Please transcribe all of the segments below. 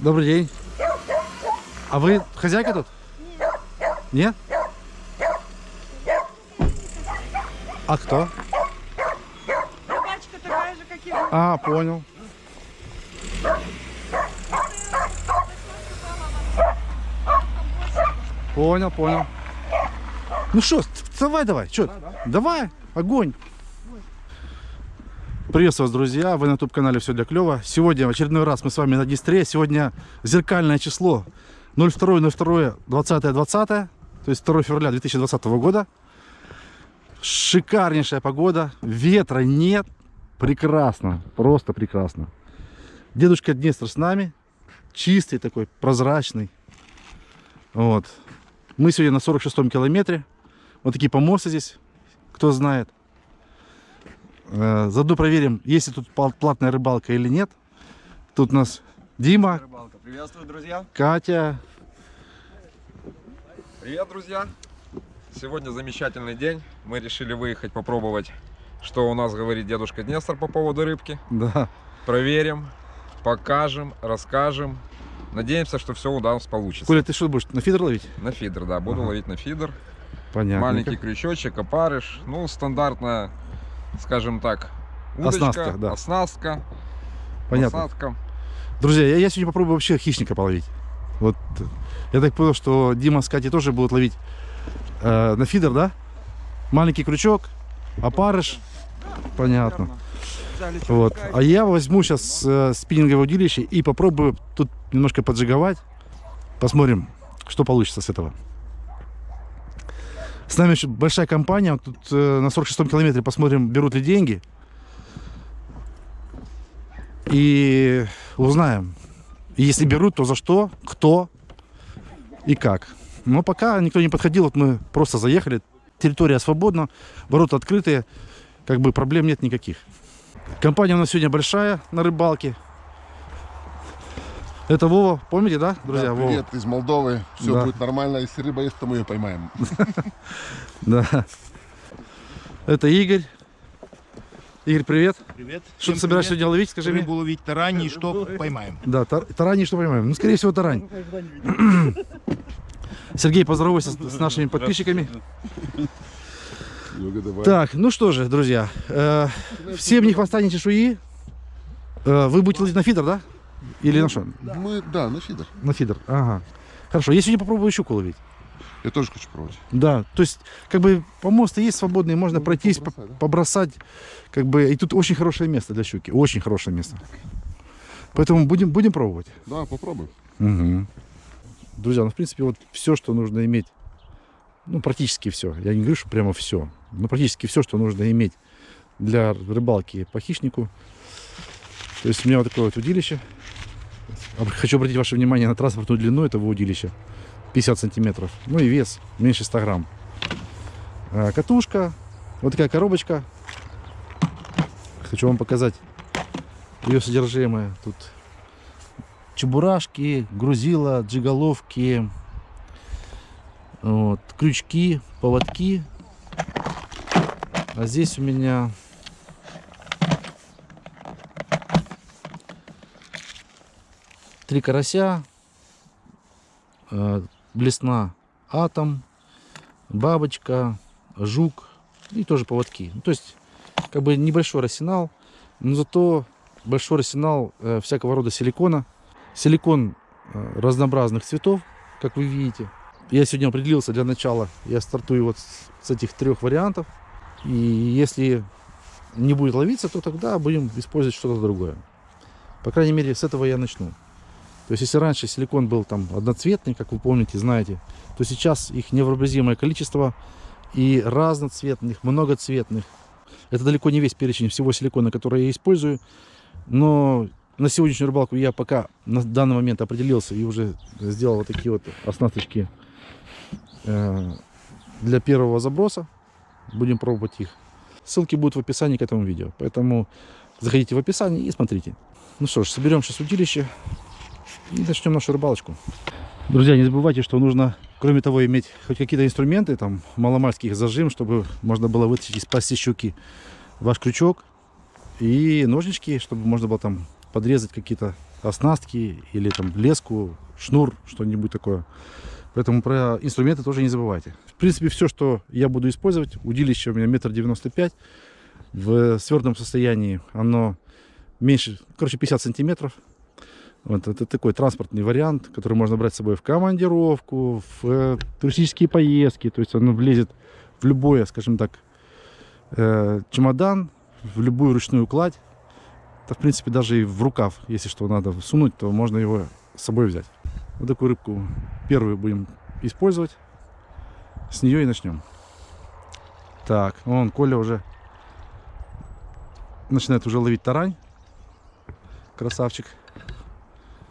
Добрый день. А вы хозяйка тут? Нет. А кто? Собачка такая же, как и вы. А, понял. Понял, понял. Ну что, давай, давай, что? Давай, огонь. Приветствую вас, друзья! Вы на YouTube-канале «Все для клёва». Сегодня в очередной раз мы с вами на Днестре. Сегодня зеркальное число 02.02.20.20, то есть 2 февраля 2020 года. Шикарнейшая погода, ветра нет, прекрасно, просто прекрасно. Дедушка Днестр с нами, чистый такой, прозрачный. Вот. Мы сегодня на 46-м километре. Вот такие помосты здесь, кто знает. Э, Заодно проверим, есть ли тут платная рыбалка или нет. Тут у нас Дима, Рыбалка. Приветствую, друзья. Катя. Привет, друзья. Сегодня замечательный день. Мы решили выехать попробовать, что у нас говорит дедушка Днестр по поводу рыбки. Да, Проверим, покажем, расскажем. Надеемся, что все у нас получится. Коля, ты что будешь на фидер ловить? На фидер, да. Буду Ага. ловить на фидер. Понятно. Маленький крючочек, опарыш. Ну, стандартная, скажем так, удочка, Оснастка, да. оснастка, Понятно. посадка. Друзья, я, я сегодня попробую вообще хищника половить. Вот я так понял, что Дима с Катей тоже будут ловить э, на фидер, да? Маленький крючок, опарыш. Понятно. Вот. А я возьму сейчас э, спиннинговое удилище и попробую тут немножко поджиговать. Посмотрим, что получится с этого. С нами еще большая компания. Тут э, на 46-м километре посмотрим, берут ли деньги. И узнаем. Если берут, то за что, кто и как. Но пока никто не подходил, вот мы просто заехали. Территория свободна, ворота открытые, как бы проблем нет никаких. Компания у нас сегодня большая на рыбалке. Это Вова, помните, да, друзья? Да, Вова? привет из Молдовы. Все Да. будет нормально. Если рыба есть, то мы ее поймаем. Да. Это Игорь. Игорь, привет. Привет. Что ты собираешься сегодня ловить, скажи мне? Рыбу ловить тараньи, что поймаем. Да, тар- тарань, что понимаем? Ну, скорее всего, тарань. Сергей, поздоровайся с, нашими подписчиками. Так, ну что же, друзья, э, всем ни хвоста, ни чешуи. Э, вы будете ловить на фидер, да? Или на что? Мы, да, на фидер. На фидер, ага. Хорошо, я сегодня попробую щуку ловить. Я тоже хочу пробовать. Да, то есть, как бы, помосты есть свободные, можно Ну, пройтись, по- побросать, да? побросать, как бы, и тут очень хорошее место для щуки, очень хорошее место. Поэтому будем, будем пробовать. Да, попробуем. Мгм. Друзья, ну, в принципе, вот все, что нужно иметь, ну, практически все. Я не говорю, что прямо все, но практически все, что нужно иметь для рыбалки по хищнику. То есть у меня вот такое вот удилище. Хочу обратить ваше внимание на транспортную длину этого удилища. 50 сантиметров. Ну и вес меньше 100 грамм. А, Катушка. Вот такая коробочка. Хочу вам показать ее содержимое. Тут чебурашки, грузила, джиголовки, вот, крючки, поводки. А здесь у меня три карася, блесна атом, бабочка, жук и тоже поводки. Ну, то есть, как бы небольшой арсенал, но зато большой арсенал э, всякого рода силикона. Силикон э, разнообразных цветов, как вы видите. Я сегодня определился для начала, я стартую вот с этих трех вариантов. И если не будет ловиться, то тогда будем использовать что-то другое. По крайней мере, с этого я начну. То есть, если раньше силикон был там одноцветный, как вы помните, знаете, то сейчас их невообразимое количество и разноцветных, многоцветных. Это далеко не весь перечень всего силикона, который я использую. Но на сегодняшнюю рыбалку я пока на данный момент определился и уже сделал вот такие вот оснасточки э, для первого заброса. Будем пробовать их. Ссылки будут в описании к этому видео. Поэтому заходите в описание и смотрите. Ну что ж, соберем сейчас удилище и начнем нашу рыбалочку. Друзья, не забывайте, что нужно, кроме того, иметь хоть какие-то инструменты, там, маломальских зажим, чтобы можно было вытащить из пасти щуки ваш крючок и ножнички, чтобы можно было там подрезать какие-то оснастки или там леску, шнур, что-нибудь такое. Поэтому про инструменты тоже не забывайте. В принципе, все, что я буду использовать, удилище у меня метр девяносто пять. В свердом состоянии оно меньше, короче, 50 сантиметров. Вот это такой транспортный вариант, который можно брать с собой в командировку, в э, туристические поездки. То есть оно влезет в любое, скажем так, э, чемодан, в любую ручную кладь. Да, в принципе, даже и в рукав, если что надо сунуть, то можно его с собой взять. Вот такую рыбку первую будем использовать. С нее и начнем. Так, вон Коля уже начинает уже ловить тарань. Красавчик.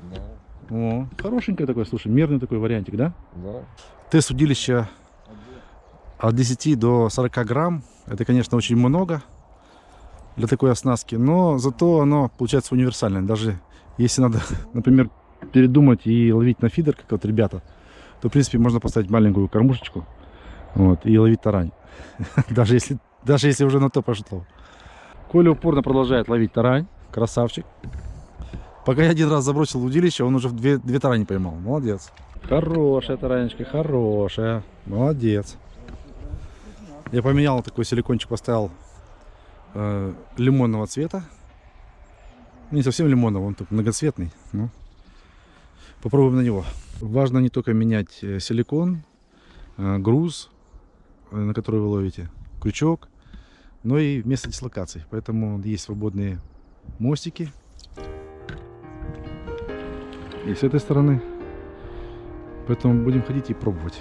Да, О, хорошенький такой, слушай, мерный такой вариантик, да? да. Тест удилища от 10 до 40 грамм. Это, конечно, очень много для такой оснастки, но зато оно получается универсальное. Даже если надо, например, передумать и ловить на фидер, как вот ребята, то, в принципе, можно поставить маленькую кормушечку вот, и ловить тарань. Даже если, даже если уже на то пошло. Коля упорно продолжает ловить тарань. Красавчик. Пока я один раз забросил удилище, он уже в две, две тарани поймал. Молодец. Хорошая таранечка, хорошая. Молодец. Я поменял такой силикончик, поставил э, лимонного цвета. Не совсем лимонного, он тут многоцветный. Ну, попробуем на него. Важно не только менять э, силикон, э, груз, э, на который вы ловите, крючок, но и место дислокации. Поэтому есть свободные мостики. И с этой стороны. Поэтому будем ходить и пробовать.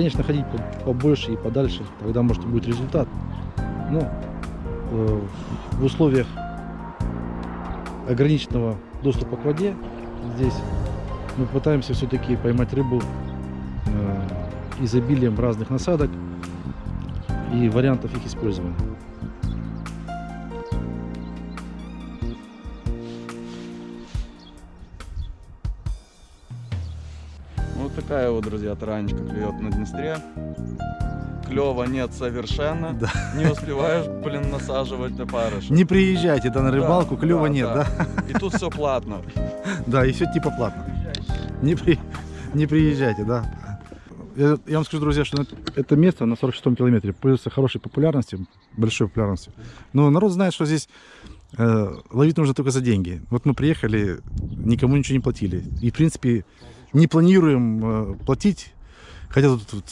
Конечно, ходить по- побольше и подальше, тогда, может, будет результат. Но э, в условиях ограниченного доступа к воде здесь мы пытаемся все-таки поймать рыбу э, изобилием разных насадок и вариантов их использования. Такая вот, друзья, таранечка клюет на Днестре. Клева нет совершенно. Да. Не успеваешь, блин, насаживать на парыш. Не приезжайте да, на Да, рыбалку, клева да, нет, да? И тут все платно. Да, и все типа платно. Не, при... не приезжайте, да. Я, я вам скажу, друзья, что это- это место на 46-м километре пользуется хорошей популярностью, большой популярностью. Но народ знает, что здесь э, ловить нужно только за деньги. Вот мы приехали, никому ничего не платили. И, в принципе, не планируем э, платить. Хотя тут,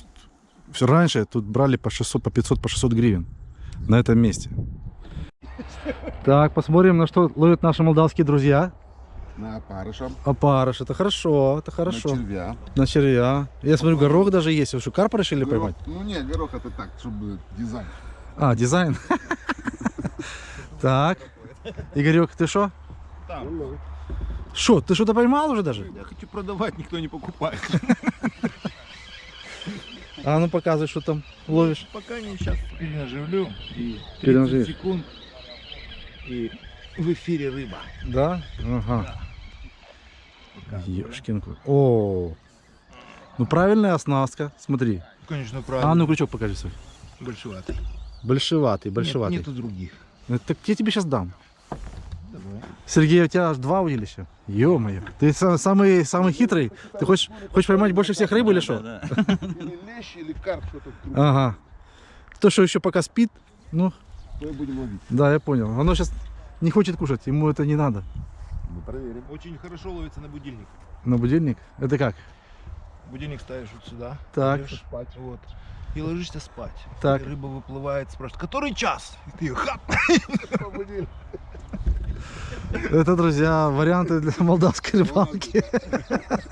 все раньше тут брали по 600, по 500, по 600 гривен на этом месте. Так, посмотрим, на что ловят наши молдавские друзья. На опарыша, Опарыш, это хорошо, это хорошо. на червя. На червя. Я смотрю, горох даже есть. Вы что, карпа решили Горох- поймать? Ну нет, горох это так, чтобы дизайн. А, дизайн. Так. Игорек, ты что? Что, ты что-то поймал уже даже? Я хочу продавать, никто не покупает. А ну показывай, что там ловишь. Пока не сейчас перенаживлю и 30 Перенаживишь. секунд и в эфире рыба. Да? Ага. Ёшкин кот. О, ну правильная оснастка. Смотри. Конечно, А правильно. ну крючок покажи свой. Большеватый. Большеватый, большеватый. Нет, нету других. Ну, Так я тебе сейчас дам. Сергей, у тебя аж два удилища. Ё-моё. Ты са- самый, самый хитрый. Ты хочешь, хочешь поймать больше всех рыб или что? Или лещ, или карп, что-то. Ага. То, что еще пока спит, ну, и будем ловить. да, я понял. Оно сейчас не хочет кушать, ему это не надо. Мы проверим. Очень хорошо ловится на будильник. На будильник? Это как? Будильник ставишь вот сюда. Так. спать. Вот. И ложишься спать. Так. И рыба выплывает, спрашивает, который час? И ты хап! Это, друзья, варианты для молдавской рыбалки.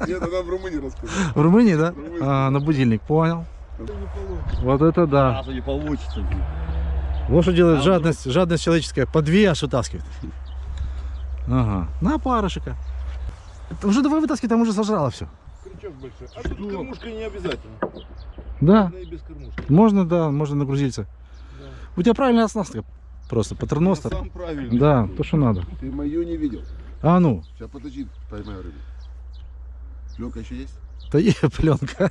Нет, она в Румынии рассказала. В Румынии, да? Румынии. А, на будильник, понял. Вот это да. Сразу не получится. Вот что делает жадность, жадность человеческая. По две аж вытаскивает. Ага. На парышика. Уже давай вытаскивай, там уже сожрало все. Крючок большой. А тут кормушка не обязательно. Да, Можно и без кормушки. можно, да, можно нагрузиться. У тебя правильная оснастка. Просто патерностер. Я сам правильно. Да, то, что надо. Ты мою не видел. А ну, Сейчас подожди, поймаю рыбу. Пленка еще есть? да е, пленка.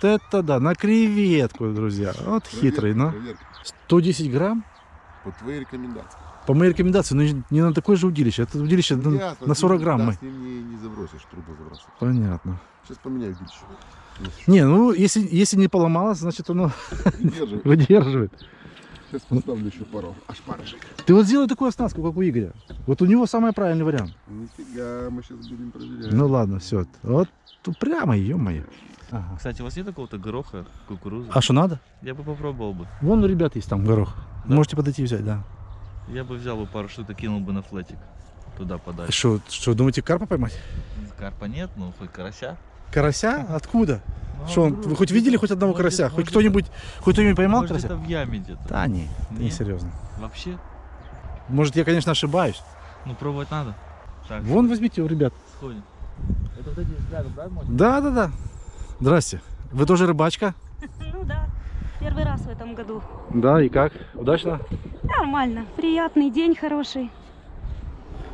Это да, на креветку, друзья. Вот хитрый, но. Проверка. 110 грамм, По твоей рекомендации. по моей рекомендации, но не на такое же удилище. Это удилище на, Ясно, на ты 40 не- грамм. да, с ним не, не забросишь, трубу забросишь. Понятно. Сейчас поменяю удилище. Не, ну если, если не поломалось, значит оно Держи. выдерживает. Сейчас поставлю еще пару. Аж парышек. Ты вот сделай такую оснастку, как у Игоря. Вот у него самый правильный вариант. Нифига, мы сейчас будем проверять. Ну ладно, все. Вот тут прямо, ё-моё. Ага. Кстати, у вас нет какого-то гороха, кукурузы? А что надо? Я бы попробовал бы. Вон у ребят есть там горох. Да? Можете подойти и взять, да. Я бы взял бы пару штук и кинул бы на флетик. Туда подальше. Что, что, думаете, карпа поймать? Карпа нет, ну хоть карася. Карася? Откуда? Что, он, вы хоть видели хоть одного может, карася? Хоть кто-нибудь, хоть кто-нибудь поймал Может, карася? это в яме где-то. Да не, не серьезно. Вообще? Может, я, конечно, ошибаюсь. Ну пробовать надо. Так, Вон возьмите у ребят. сходим. Это вот эти рядом, да, может? Да, да, да. Здрасте. Вы тоже рыбачка? Ну да, первый раз в этом году. Да, и как? Удачно? Нормально, приятный день хороший.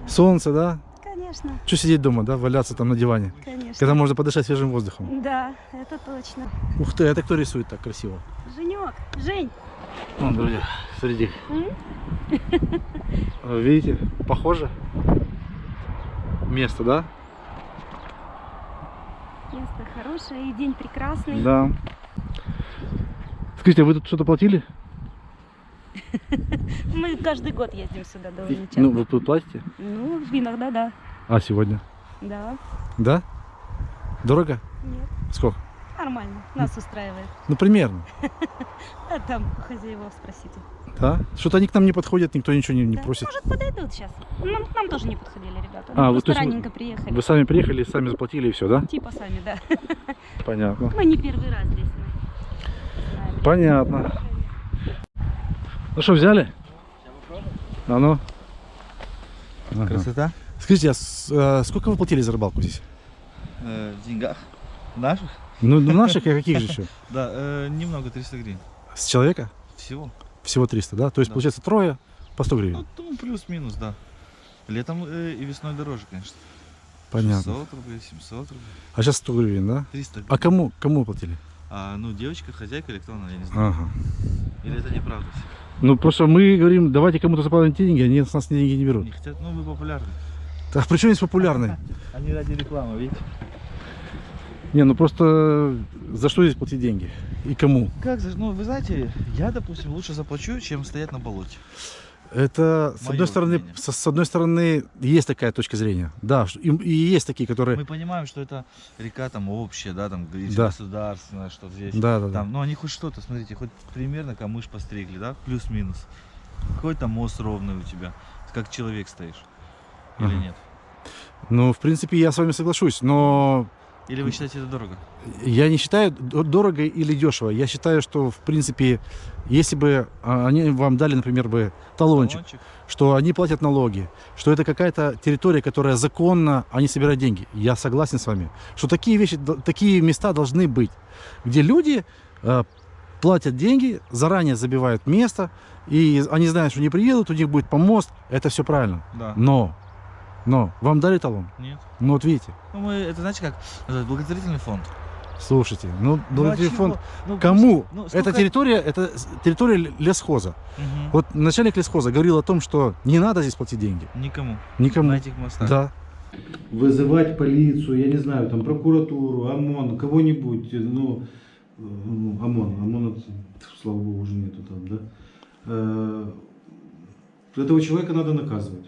Солнце, да? Конечно, Что сидеть дома, да? Валяться там на диване? конечно. Когда можно подышать свежим воздухом. Да, это точно. Ух ты, это кто рисует так красиво? Женек, Жень, Вон, друзья? Э, Видите, похоже? Место, да? место хорошее и день прекрасный. Да. Скажите, а вы тут что-то платили? Мы каждый год ездим сюда довольно часто. Ну, вы тут платите? Ну, иногда да. А, сегодня? Да, Да? Дорого? нет, Сколько? нормально, нас устраивает. Ну, примерно. А там у хозяев спросите. Да? Что-то они к нам не подходят, никто ничего не, не Да, просит. Может, подойдут сейчас. Нам, нам тоже не подходили ребята. А, вы, раненько приехали. Вы сами приехали, сами заплатили и все, да? Типа сами, да. Понятно. Мы не первый раз здесь. Мы. Понятно. Ну что, взяли? А ну. Ага. Скажите, а э, сколько вы платили за рыбалку здесь? Э, в деньгах. Наших? Ну, ну, наших и каких же еще? Да, э, немного, 300 гривен. С человека? Всего. Всего 300, да? То есть, получается, трое по 100 гривен. Ну, ну, плюс-минус, да. Летом и весной дороже, конечно. Понятно. 600 рублей, 700 рублей, А сейчас 100 гривен, да? 300 гривен. А кому, кому платили? А, ну, девочка, хозяйка или кто она, я не знаю. Ага. Или это неправда? Ну, просто мы говорим, давайте кому-то заплатить деньги, они с нас деньги не берут. Не хотят, ну, вы популярны. А при чем здесь популярный? Они ради рекламы, видите? Не, ну просто за что здесь платить деньги? И кому? Как же, ну, вы знаете, я, допустим, лучше заплачу, чем стоять на болоте. Это, с одной стороны, с, с одной стороны, есть такая точка зрения. Да, и, и есть такие, которые... Мы понимаем, что это река там общая, да, там Да. государственная, что здесь. Да, да, да. Там, ну, они хоть что-то, смотрите, хоть примерно камыш постригли, да, плюс-минус. Хоть там мост ровный у тебя, как человек стоишь. Или нет? Ну, в принципе, я с вами соглашусь, но Или вы считаете это дорого? я не считаю дорого или дешево. Я считаю, что, в принципе, если бы а, они вам дали, например, бы талончик, Талончик? что они платят налоги, что это какая-то территория, которая законно, они собирают деньги. Я согласен с вами, что такие вещи, такие места должны быть, где люди э, платят деньги, заранее забивают место, и они знают, что не приедут, у них будет помост, это все правильно. Да. Но, но, вам дали талон? Нет. Ну вот видите, Ну, мы, это знаете как, благотворительный фонд. слушайте, ну, Ну, а благотворительный фонд, Ну, кому? ну, это сколько- территория, это территория лесхоза. Мгм. Вот начальник лесхоза говорил о том, что не надо здесь платить деньги. Никому. Никому. На этих мостах. Да. вызывать полицию, я не знаю, там прокуратуру, ОМОН, кого-нибудь, ну, э, ну, ОМОН, ОМОНа, слава богу, уже нету там, да. Э, Этого человека надо наказывать.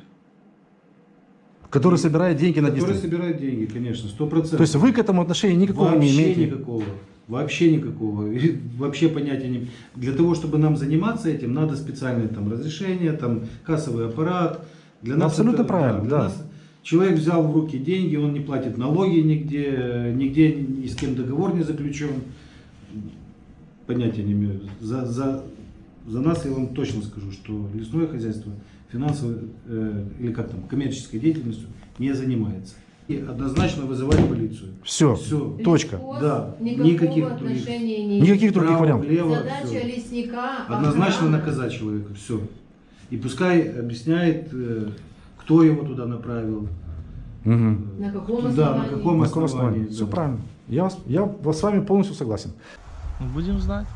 Который собирает деньги на Который Дисней. собирает деньги, конечно, сто процентов. То есть вы к этому отношения никакого не Вообще имеете? никакого. Вообще никакого. И Вообще понятия не... Для того, чтобы нам заниматься этим, надо специальное там разрешение, там кассовый аппарат. Для Ну, абсолютно это- правильно, для да. нас Человек взял в руки деньги, он не платит налоги нигде, нигде ни с кем договор не заключен. Понятия не имею. За, за, за нас я вам точно скажу, что лесное хозяйство финансовой э, или как там коммерческой деятельностью не занимается. И однозначно вызывать полицию. Все, Все. точка. Да, никаких других. не Никаких других Право, вариантов. влево, Задача всё. лесника Однозначно охрана. наказать человека. Все. И пускай объясняет, э, кто его туда направил. Мгм. На каком Да, основании? на каком На каком основании. основании? Все да. правильно. Я, вас- я вас с вами полностью согласен. Ну, будем знать.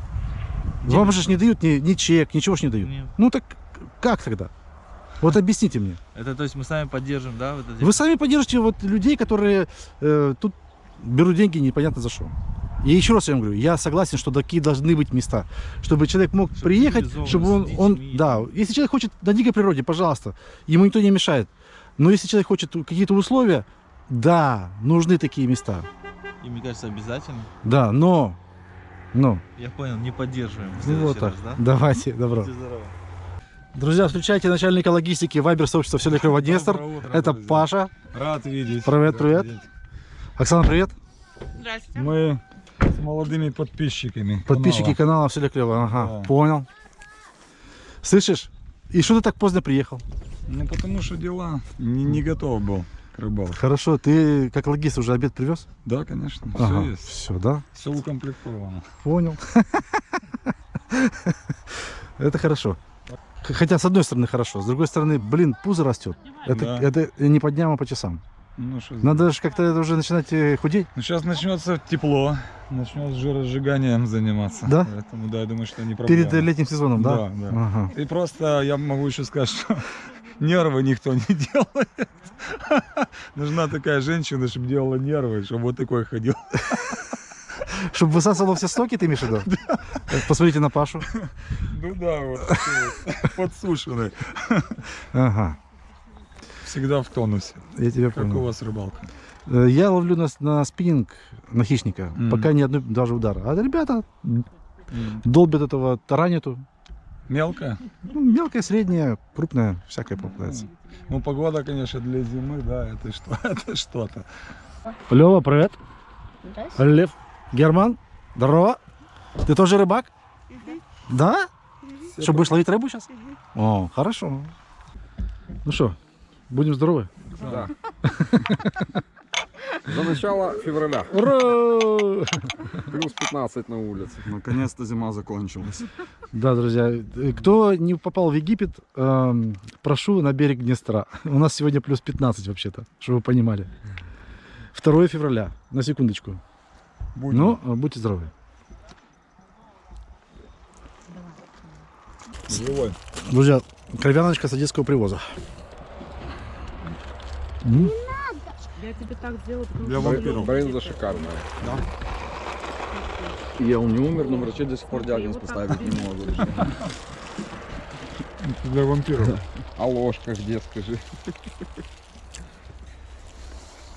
Вам же не дают ни, ни чек, ничего ж не дают. Нет. Ну так как тогда? Вот объясните мне. Это то есть мы сами поддержим, да? Вот эти- Вы сами поддержите вот людей, которые э, тут берут деньги непонятно за что. И еще раз я вам говорю, я согласен, что такие должны быть места, чтобы человек мог Чтобы приехать, чтобы он, он, да, если человек хочет на дикой природе, пожалуйста, ему никто не мешает. Но если человек хочет какие-то условия, да, нужны такие места, И мне кажется, обязательно. да, но, но, Я понял, не поддерживаем. ну вот так, раз, да? давайте, добро. Будьте здоровы. Друзья, встречайте начальника логистики Вайбер сообщества Все Клево Днестр. Доброе утро, Это друзья. Паша. Рад видеть. Привет, Рад привет. видеть. Оксана, привет. Здравствуйте. Мы с молодыми подписчиками. Подписчики канала. канала Все Клево. Ага, Да. понял. Слышишь? И что ты так поздно приехал? Ну потому что дела. Не, не готов был к рыбалке. Хорошо, ты как логист уже обед привез? Да, конечно. Ага, Все есть. все, да? Все укомплектовано. Понял. Это хорошо. Хотя, с одной стороны, хорошо, с другой стороны, блин, пузо растет. Это, Да. это не по дням, а по часам. Ну, что Надо же как-то это уже начинать э, худеть. Ну, сейчас начнется тепло. Начнет жиросжиганием заниматься. Да? Поэтому, да, я думаю, что не проблема. Перед э, летним сезоном, да? Да, да. Ага. И просто я могу еще сказать, что нервы никто не делает. Нужна такая женщина, чтобы делала нервы, чтобы вот такой ходил. Чтобы высасывало все соки, ты имеешь в виду? Э, Посмотрите на Пашу. Ну да, вот подсушенный. Ага, Всегда в тонусе. я тебя Как у понял. вас рыбалка? Э, Я ловлю на, на спиннинг, на хищника, Мгм. пока ни одной даже удара. А ребята долбят этого тараниту. Мелкая? Ну, мелкая, средняя, крупная, всякая попадается. Ну, погода, конечно, для зимы, да, это что, это что-то. Лева, привет. Здравствуйте. Лев. Герман, здорово. Ты тоже рыбак? Да? Что, будешь ловить рыбу сейчас? О, хорошо. Ну что, будем здоровы? Да. За начало февраля. Ура! Плюс 15 на улице. Наконец-то зима закончилась. Да, друзья, кто не попал в Египет, эм, прошу на берег Днестра. У нас сегодня плюс 15 вообще-то, чтобы вы понимали. 2 февраля, на секундочку. Будем. Ну, э, будьте здоровы. Живой. Друзья, кровяночка с одесского привоза. М? Я тебе так сделаю, потому Для вампиров. Брынза шикарная. Я он не умер, но врачи до сих пор диагноз поставить не могут. Для вампиров. А ложка где, скажи?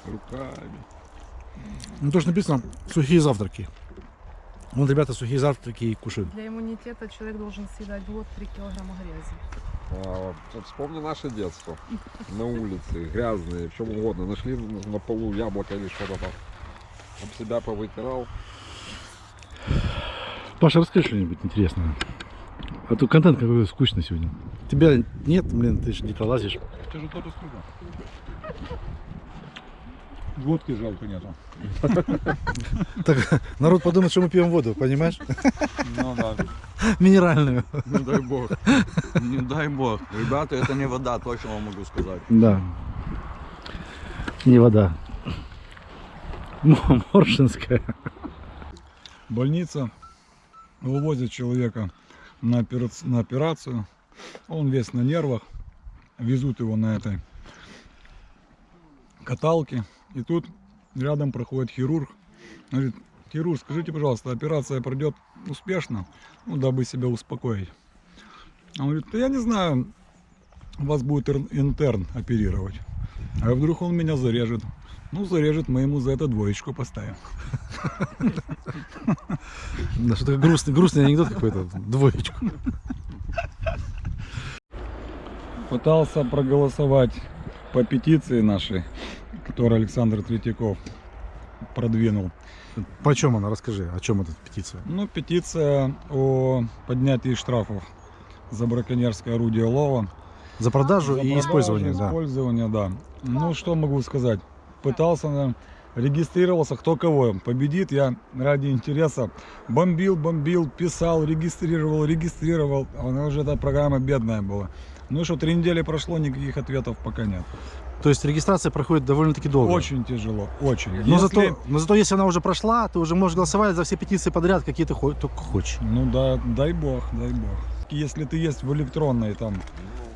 Руками. Ну, то, что написано, сухие завтраки. Вот ребята сухие завтраки и кушают. Для иммунитета человек должен съедать в год 3 килограмма грязи. А, вспомни наше детство. На улице, грязные, в чем угодно. Нашли на полу яблоко или что-то там. Об себя повытирал. Паша, расскажи что-нибудь интересное. А то контент какой скучный сегодня. Тебя нет, блин, ты же где-то лазишь. Это же тот из круга. Водки жалко нету. Так, народ подумает, что мы пьем воду, понимаешь? Ну да. Минеральную. Не дай бог. Не дай бог. Ребята, это не вода, точно вам могу сказать. Да. Не вода. Моршинская. Больница. Вывозят человека на, операци- на операцию. Он весь на нервах. Везут его на этой каталке. И тут рядом проходит хирург. Говорит, хирург, скажите, пожалуйста, операция пройдет успешно, ну, дабы себя успокоить. Он говорит, да я не знаю, вас будет интерн оперировать. А вдруг он меня зарежет? Ну, зарежет, мы ему за это двоечку поставим. Да, что такое грустный, грустный анекдот какой-то. Двоечку. Пытался проголосовать по петиции нашей, которую Александр Третьяков продвинул. Почем она? Расскажи, о чем эта петиция? Ну, петиция о поднятии штрафов за браконьерское орудие лова. За продажу За и продажу, использование, да. Использование, да. Ну, что могу сказать? Пытался, регистрировался, кто кого победит. Я ради интереса бомбил, бомбил, писал, регистрировал, регистрировал. Она уже эта программа бедная была. Ну что, три недели прошло, никаких ответов пока нет. То есть регистрация проходит довольно-таки долго. Очень тяжело, очень. Но, Если- зато, но зато если она уже прошла, ты уже можешь голосовать за все петиции подряд, какие ты только хочешь. Ну да, дай бог, дай бог. Если ты есть в электронной там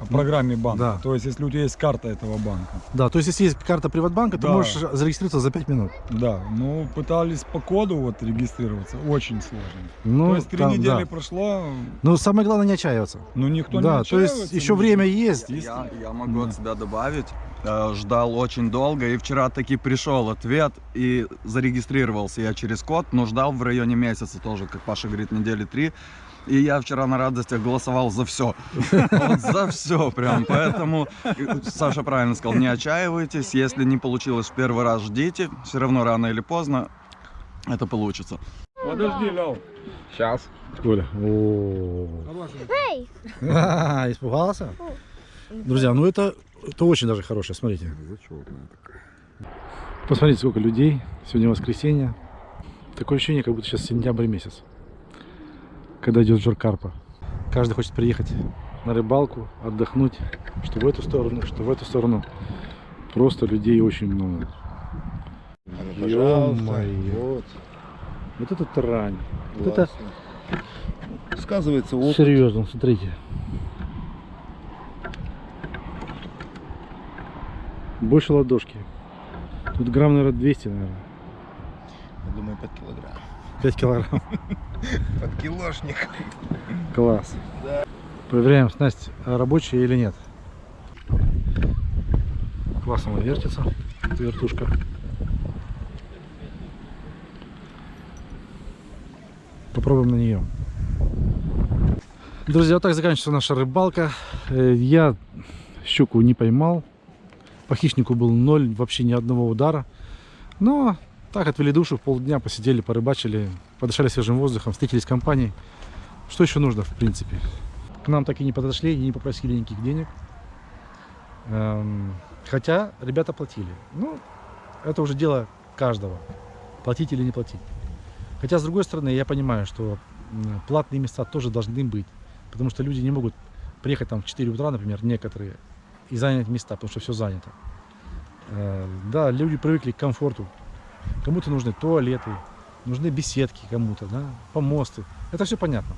программе банка, да. то есть если у тебя есть карта этого банка, Да, то есть если есть карта Приватбанка, ты Да. можешь зарегистрироваться за 5 минут. да, ну пытались по коду вот регистрироваться, очень сложно. Ну, то есть три там, недели да. прошло, Но самое главное не отчаиваться. ну никто не да, то есть отчаивается, еще ну, время есть. Я, я могу от себя добавить. Э, Ждал очень долго, и вчера таки пришел ответ, и зарегистрировался я через код, но ждал в районе месяца тоже, как Паша говорит, недели три. И я вчера на радостях голосовал за все. Вот за все прям. Поэтому Саша правильно сказал, не отчаивайтесь. Если не получилось в первый раз, ждите. Все равно рано или поздно это получится. Подожди, Лял. Сейчас. Коля. О. Ха, Испугался? Друзья, ну это, это очень даже хорошее, смотрите. Посмотрите, сколько людей. Сегодня воскресенье. Такое ощущение, как будто сейчас сентябрь месяц. Когда идет жор карпа. Каждый хочет приехать на рыбалку, отдохнуть. Что в эту сторону, что в эту сторону. Просто людей очень много. Ну, пожалуйста. Вот. Вот это трань. Вот это. Сказывается опыт. серьезно, смотрите. Больше ладошки. Тут грамм, наверное, 200, наверное. Я думаю, под килограмм. 5 килограмм. Под килошник. Класс. Проверяем, снасть рабочая или нет. Классно она вертится, вертушка. Попробуем на нее. Друзья, вот так заканчивается наша рыбалка. Э, Я щуку не поймал. По хищнику был ноль, вообще ни одного удара. Но так отвели душу, полдня посидели, порыбачили, подышали свежим воздухом, встретились с компанией. Что еще нужно, в принципе? К нам так и не подошли и не попросили никаких денег. Эм, Хотя ребята платили. Ну, это уже дело каждого. Платить или не платить. Хотя, с другой стороны, я понимаю, что платные места тоже должны быть. Потому что люди не могут приехать там в 4 утра, например, некоторые, и занять места, потому что все занято. Э, Да, люди привыкли к комфорту. Кому-то нужны туалеты, нужны беседки кому-то, да, помосты. Это все понятно.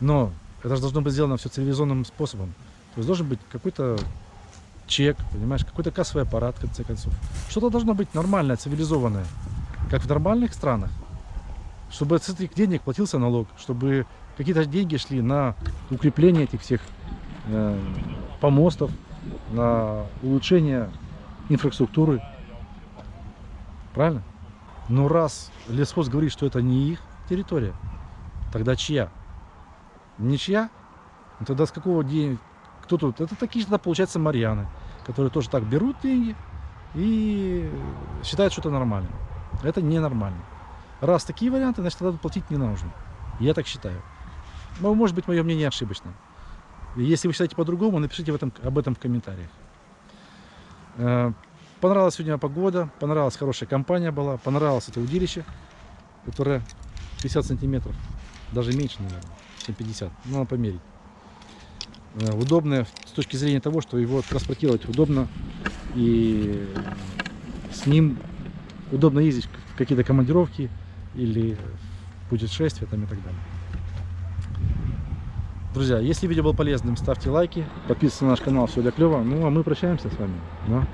Но это же должно быть сделано все цивилизованным способом. То есть должен быть какой-то чек, понимаешь, какой-то кассовый аппарат, в конце концов. Что-то должно быть нормальное, цивилизованное, как в нормальных странах. Чтобы с этих денег платился налог, чтобы какие-то деньги шли на укрепление этих всех э, помостов, на улучшение инфраструктуры. Правильно? Но раз лесхоз говорит, что это не их территория, тогда чья? Не чья? Ну тогда с какого денег? Кто тут? Это такие же, получается, марьяны, которые тоже так берут деньги и считают, что это нормально. Это ненормально. Раз такие варианты, значит, тогда платить не нужно. Я так считаю. Но, может быть, мое мнение ошибочно. Если вы считаете по-другому, напишите в этом, об этом в комментариях. Понравилась сегодня погода, понравилась хорошая компания была, понравилось это удилище, которое 50 сантиметров, даже меньше, наверное, чем 50. Ну, надо померить. Э, Удобное с точки зрения того, что его транспортировать удобно и с ним удобно ездить в какие-то командировки или в путешествия там и так далее. Друзья, если видео было полезным, ставьте лайки, подписывайтесь на наш канал, все для клева. Ну а мы прощаемся с вами. Да?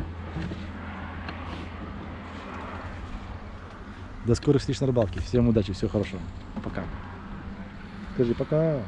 До скорых встреч на рыбалке. Всем удачи, всего хорошего. Пока. Скажи пока.